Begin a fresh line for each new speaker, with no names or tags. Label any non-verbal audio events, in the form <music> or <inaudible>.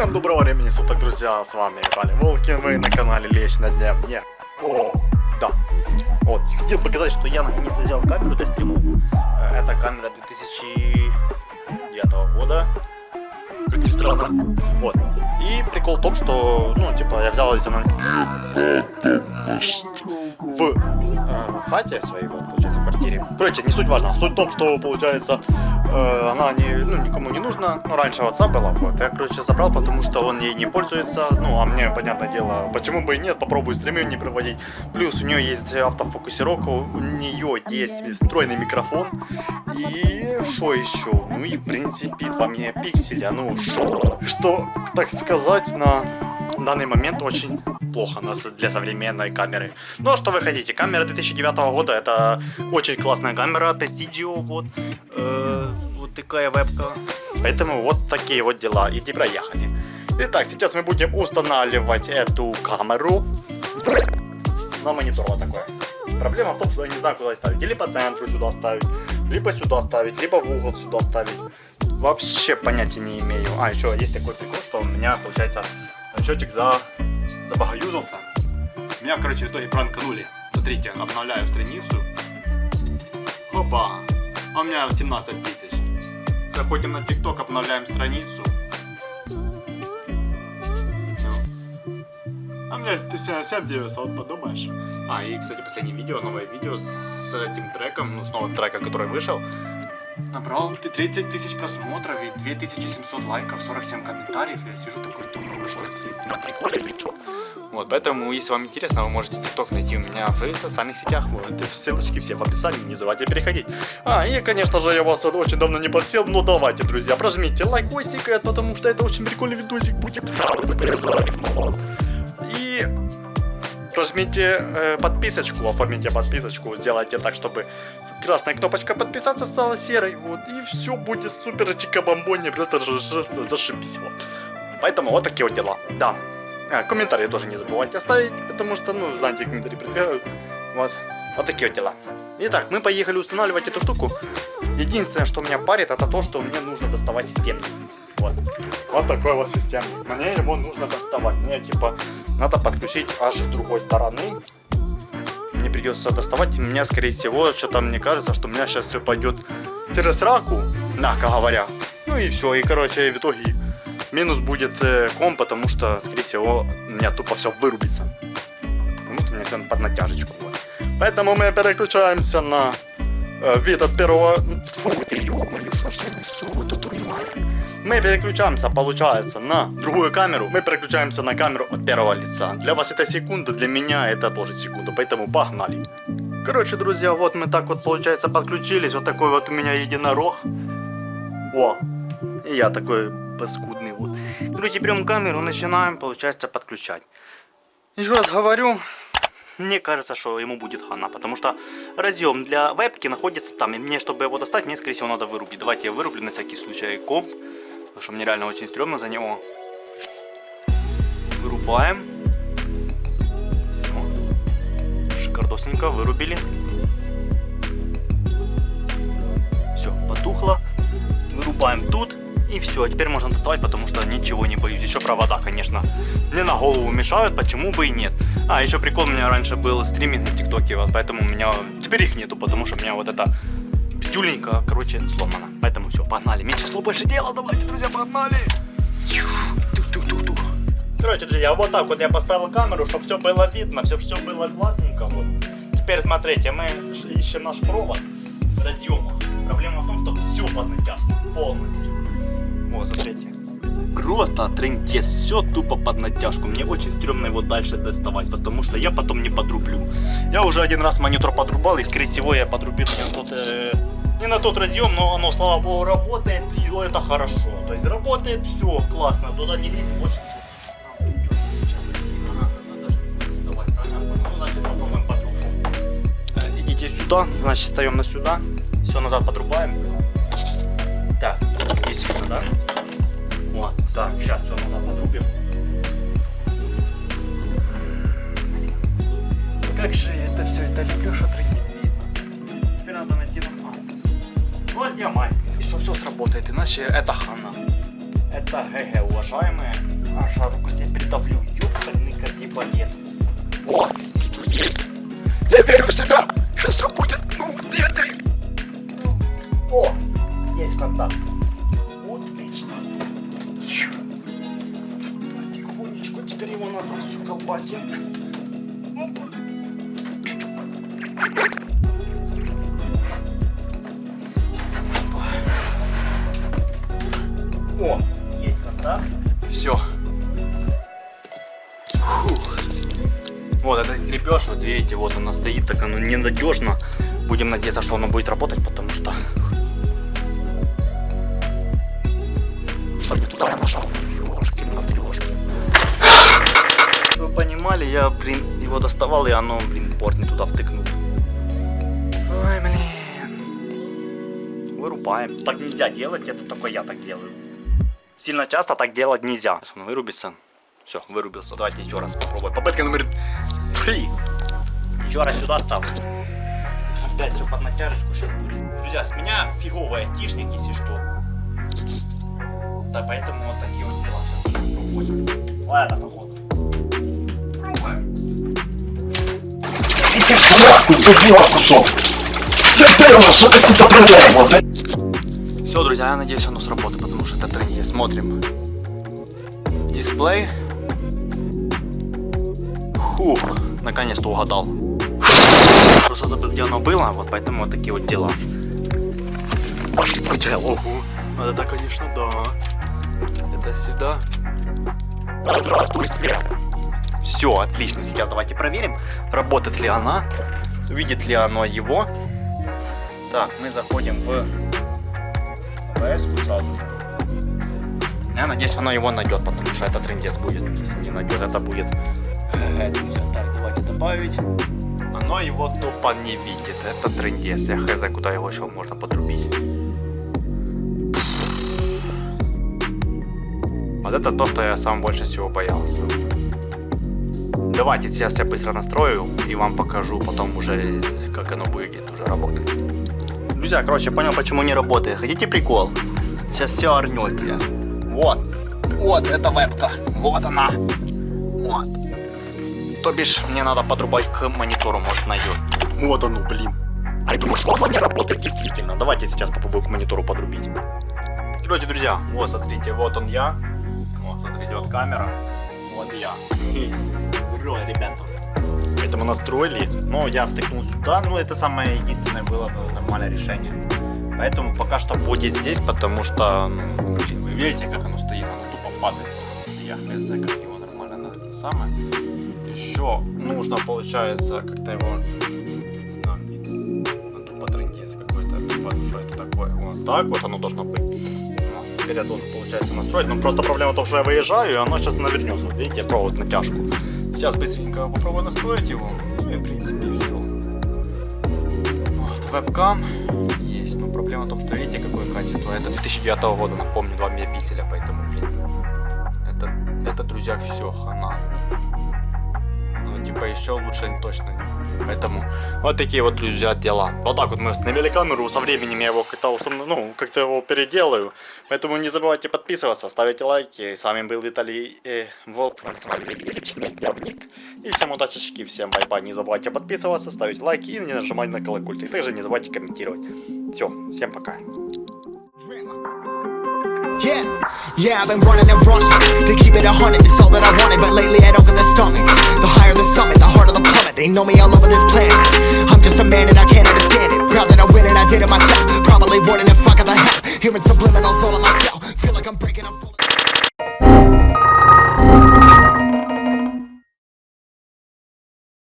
Всем доброго времени суток, друзья, с вами Виталий Волкин, вы на канале Лечь на дне мне. О, да. Вот, хотел показать, что я наконец взял камеру для стримов. Э, это камера 2009 года. Как ни странно. Вот. И прикол в том, что, ну, типа, я взял из в э, хате своей, вот, получается, в квартире. Короче, не суть важно. Суть в том, что, получается, э, она не, ну, никому не нужна. Ну, раньше отца была, вот. Я, короче, забрал, потому что он ей не пользуется. Ну, а мне, понятное дело, почему бы и нет, попробую стримы не проводить. Плюс у нее есть автофокусировка, у нее есть встроенный микрофон. И что еще? Ну и, в принципе, 2 мегапикселя. Ну, что так сказать, на данный момент очень плохо нас для современной камеры. Ну а что вы хотите? Камера 2009 года, это очень классная камера, Testidio, вот, э, вот такая вебка. Поэтому вот такие вот дела, иди проехали. Итак, сейчас мы будем устанавливать эту камеру на монитор вот такой. Проблема в том, что я не знаю, куда ставить. Или по центру сюда ставить, либо сюда ставить, либо в угол сюда ставить. Вообще понятия не имею. А, еще есть такой прикол, что у меня, получается, счетчик за... забагаюзался. Меня, короче, в итоге пранканули. Смотрите, обновляю страницу. Опа! А у меня 17 тысяч. Заходим на ТикТок, обновляем страницу. А у меня 7900, подумаешь. А, и, кстати, последнее видео, новое видео с этим треком, ну, с новым треком, который вышел. Набрал 30 тысяч просмотров и 2700 лайков, 47 комментариев. Я сижу такой, думаю, что? Вот, поэтому, если вам интересно, вы можете ТикТок найти у меня в социальных сетях. Вот, ссылочки все в описании, не забывайте переходить. А, и, конечно же, я вас очень давно не просил, но давайте, друзья, прожмите лайкосик, потому что это очень прикольный видосик будет. Прожмите э, подписочку, оформите подписочку, сделайте так, чтобы красная кнопочка подписаться стала серой, вот, и все будет супер чика-бомбони, просто зашибись, вот. Поэтому вот такие вот дела, да. А, комментарии тоже не забывайте оставить, потому что, ну, знаете, комментарии прибегают, вот. Вот такие вот дела. Итак, мы поехали устанавливать эту штуку. Единственное, что меня парит, это то, что мне нужно доставать систему. Вот. Вот такой вот система. Мне его нужно доставать. Мне, типа, надо подключить аж с другой стороны мне придется доставать. Меня, скорее всего, что-то мне кажется, что у меня сейчас все пойдет через раку, мягко говоря. Ну и все, и, короче, в итоге минус будет э, ком, потому что, скорее всего, у меня тупо все вырубится. Потому что у меня все под натяжечку. Поэтому мы переключаемся на вид от первого... Мы переключаемся, получается, на другую камеру. Мы переключаемся на камеру от первого лица. Для вас это секунда, для меня это тоже секунда, поэтому погнали. Короче, друзья, вот мы так вот, получается, подключились. Вот такой вот у меня единорог. О, и я такой паскудный вот. Короче, берем камеру, начинаем, получается, подключать. Еще раз говорю, мне кажется, что ему будет хана, потому что разъем для вебки находится там, и мне, чтобы его достать, мне, скорее всего, надо вырубить. Давайте я вырублю на всякий случай комп. Потому что мне реально очень стрёмно за него. Вырубаем. Все. Шикардосненько вырубили. Все, потухло. Вырубаем тут. И все, теперь можно доставать, потому что ничего не боюсь. Еще провода, конечно, не на голову мешают, почему бы и нет. А, еще прикол, у меня раньше был стриминг в ТикТоке, вот поэтому у меня... Теперь их нету, потому что у меня вот это тюленька, короче, сломана. Поэтому все, погнали. Меньше слов, больше дела. Давайте, друзья, погнали. Короче, друзья, вот так вот я поставил камеру, чтобы все было видно, все, все было классненько. Вот. Теперь смотрите, мы ищем наш провод разъема. Проблема в том, что все под натяжку, полностью. Вот, смотрите. Просто трендец, все тупо под натяжку. Мне очень стрёмно его дальше доставать, потому что я потом не подрублю. Я уже один раз монитор подрубал, и скорее всего я подрубил не тот э, не на тот разъем, но оно, слава богу, работает, и это хорошо. То есть работает все классно, туда не лезет больше ничего. Э, идите сюда, значит встаем на сюда, все назад подрубаем. Так, сейчас все назад подрубим. Как же я это все это люблю, что Теперь надо найти нам Гвоздя мать. И что все сработает, иначе это хана. Это ГГ, уважаемые. Аж руку себе придавлю. Ёпальный кардибалет.
О, что есть. Я верю в себя. Сейчас все будет. Ну, вот это.
О, есть контакт. Теперь его назад всю колбасим. Опа. О, есть контакт.
Все.
Вот этот крепеж, вот видите, вот она стоит, так оно ненадежно. Будем надеяться, что оно будет работать, потому что...
Туда я нажал.
Вы понимали, я, блин, его доставал, и оно, блин, порт не туда втыкнул. Ой, блин. Вырубаем. Так нельзя делать, это только я так делаю. Сильно часто так делать нельзя. Сейчас он вырубится. Все, вырубился. Давайте еще раз попробуем. Попытка номер три. Еще раз сюда ставлю. Опять все под натяжечку сейчас будет. Друзья, с меня фиговый айтишник, если что. Да, поэтому вот такие вот дела. Ладно, походу.
Дебила кусок. Я понял, что сюда пролезла?
Все, друзья, я надеюсь, оно сработает, потому что это тренде. Смотрим. Дисплей. Фух, наконец-то угадал. Просто забыл, где оно было, вот поэтому вот такие вот дела.
Ого.
Вот это, конечно, да. Это сюда.
Здравствуй.
Все, отлично. Сейчас давайте проверим, работает ли она, видит ли оно его. Так, мы заходим в АБС сразу же. Я надеюсь, оно его найдет, потому что это трендец будет. Если не найдет, это будет... э. Так, давайте добавить. Оно его тупо не видит. Это трендец. Я хз, куда его еще можно подрубить. Вот это то, что я сам больше всего боялся. Давайте сейчас я быстро настрою и вам покажу потом уже, как оно будет уже работать. Друзья, короче, понял, почему не работает. Хотите прикол? Сейчас все орнете. Вот. Вот, это вебка. Вот она. Вот. То бишь, мне надо подрубать к монитору, может найдет. Вот оно, блин. А я думаю, что оно не работает действительно. Давайте сейчас попробую к монитору подрубить. Короче, друзья, вот, смотрите, вот он я. Вот, смотрите, вот камера. Вот я. <laughs> Ура, ребята. Это мы настроили, но я втыкнул сюда, ну это самое единственное было бы нормальное решение. Поэтому пока что будет здесь, потому что, ну, блин, вы видите, как оно стоит, оно тупо падает. Я хз, как его нормально на это самое. Еще нужно, получается, как-то его, не знаю, блин, ну, тупо трендец какой-то, тупо, что это такое. Вот так вот оно должно быть. Вот, теперь я должен, получается, настроить, но просто проблема в том, что я выезжаю, и оно сейчас навернется. Видите, провод натяжку. Сейчас быстренько попробую настроить его. И, в принципе, все. Вот, вебкам есть. Но проблема в том, что видите, какое качество. Это 2009 года, напомню, 2 мегапикселя, поэтому, блин. Это, это, друзья, все, хана. Ну, типа, еще лучше точно не будет. Поэтому вот такие вот, друзья, дела. Вот так вот мы установили камеру. Со временем я его как-то установ... ну, как-то его переделаю. Поэтому не забывайте подписываться, ставить лайки. С вами был Виталий э, Волк. И всем удачи, всем bye-bye. Не забывайте подписываться, ставить лайки и не нажимать на колокольчик. И также не забывайте комментировать. Все, всем пока.
Yeah, yeah, I've been running and running To keep it a hundred, it's all that I wanted But lately I don't get the stomach They know me all over this planet. I'm just a man and I can't understand it. Proud that I win and I did it myself. Probably wouldn't if I got the help Hearing subliminals